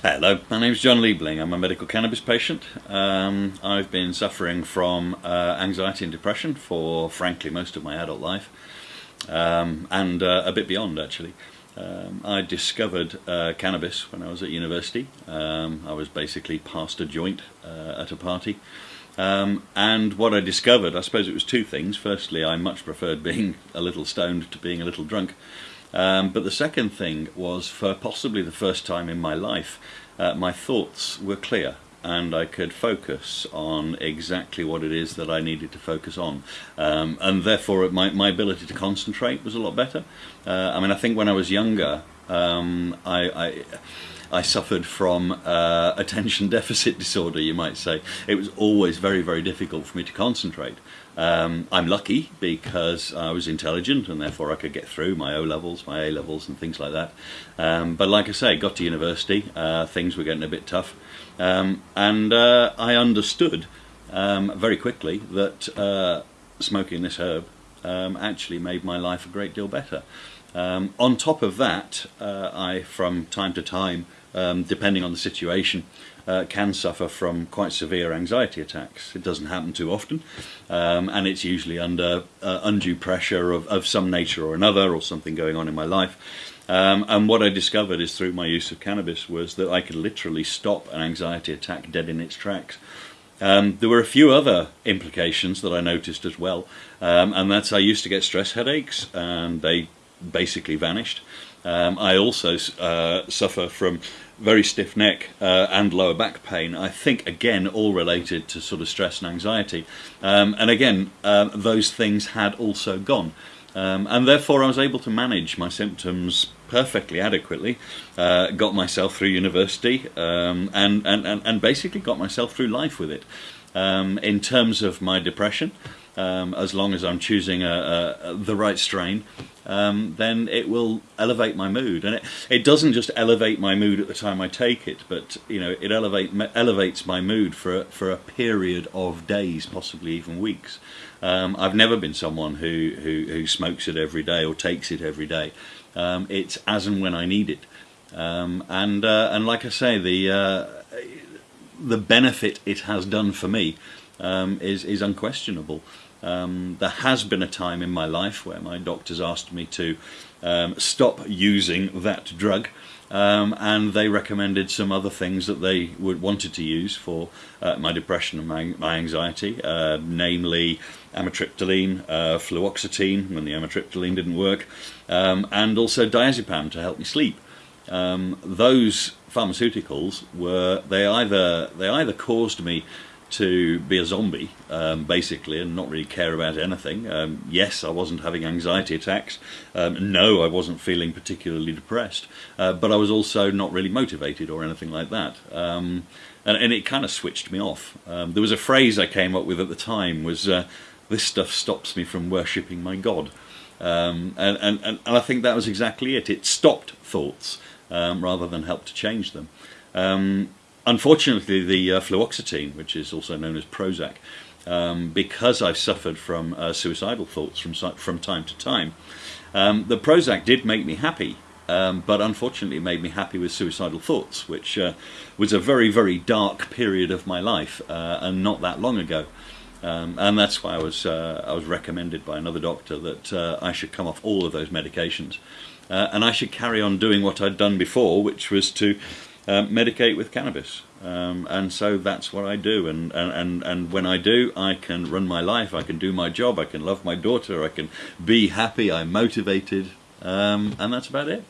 Hello, my name is John Liebling. I'm a medical cannabis patient. Um, I've been suffering from uh, anxiety and depression for, frankly, most of my adult life, um, and uh, a bit beyond, actually. Um, I discovered uh, cannabis when I was at university. Um, I was basically passed a joint uh, at a party. Um, and what I discovered, I suppose it was two things. Firstly, I much preferred being a little stoned to being a little drunk. Um, but the second thing was, for possibly the first time in my life, uh, my thoughts were clear and I could focus on exactly what it is that I needed to focus on. Um, and therefore, my, my ability to concentrate was a lot better. Uh, I mean, I think when I was younger, um, I, I I suffered from uh, attention deficit disorder, you might say. It was always very, very difficult for me to concentrate. Um, I'm lucky because I was intelligent and therefore I could get through my O levels, my A levels, and things like that. Um, but like I say, got to university, uh, things were getting a bit tough, um, and uh, I understood um, very quickly that uh, smoking this herb um, actually made my life a great deal better. Um, on top of that, uh, I, from time to time, um, depending on the situation, uh, can suffer from quite severe anxiety attacks. It doesn't happen too often, um, and it's usually under uh, undue pressure of, of some nature or another, or something going on in my life. Um, and what I discovered is through my use of cannabis was that I could literally stop an anxiety attack dead in its tracks. Um, there were a few other implications that I noticed as well, um, and that's I used to get stress headaches, and they basically vanished. Um, I also uh, suffer from very stiff neck uh, and lower back pain. I think, again, all related to sort of stress and anxiety. Um, and again, uh, those things had also gone. Um, and therefore, I was able to manage my symptoms perfectly adequately. Uh, got myself through university um, and, and, and, and, basically got myself through life with it. Um, in terms of my depression, um, as long as I'm choosing a, a, the right strain, um, then it will elevate my mood. And it, it doesn't just elevate my mood at the time I take it, but you know it elevate, elevates my mood for a, for a period of days, possibly even weeks. Um, I've never been someone who, who, who, smokes it every day or takes it every day. Um, it's as and when I need it. Um, and uh, and like I say, the uh, the benefit it has done for me um, is is unquestionable. Um, there has been a time in my life where my doctors asked me to um, stop using that drug um, and they recommended some other things that they would wanted to use for uh, my depression and my, my anxiety, uh, namely amitriptyline, uh, fluoxetine when the amitriptyline didn't work, um, and also diazepam to help me sleep. Um, those pharmaceuticals were they either they either caused me to be a zombie, um, basically, and not really care about anything. Um, yes, I wasn't having anxiety attacks. Um, no, I wasn't feeling particularly depressed. Uh, but I was also not really motivated or anything like that. Um, and, and, it kind of switched me off. Um, there was a phrase I came up with at the time was, uh, this stuff stops me from worshipping my God. Um, and, and, and I think that was exactly it. It stopped thoughts rather than helped to change them. Um, Unfortunately, the uh, fluoxetine, which is also known as Prozac, um, because I've suffered from uh, suicidal thoughts from, from time to time, um, the Prozac did make me happy, um, but unfortunately it made me happy with suicidal thoughts, which uh, was a very, very dark period of my life, uh, and not that long ago. Um, and that's why I was, uh, I was recommended by another doctor that uh, I should come off all of those medications. and I should carry on doing what I'd done before, which was to um, medicate with cannabis. Um, and so that's what I do. And, and, and when I do, I can run my life, I can do my job, I can love my daughter, I can be happy, I'm motivated, um, and that's about it.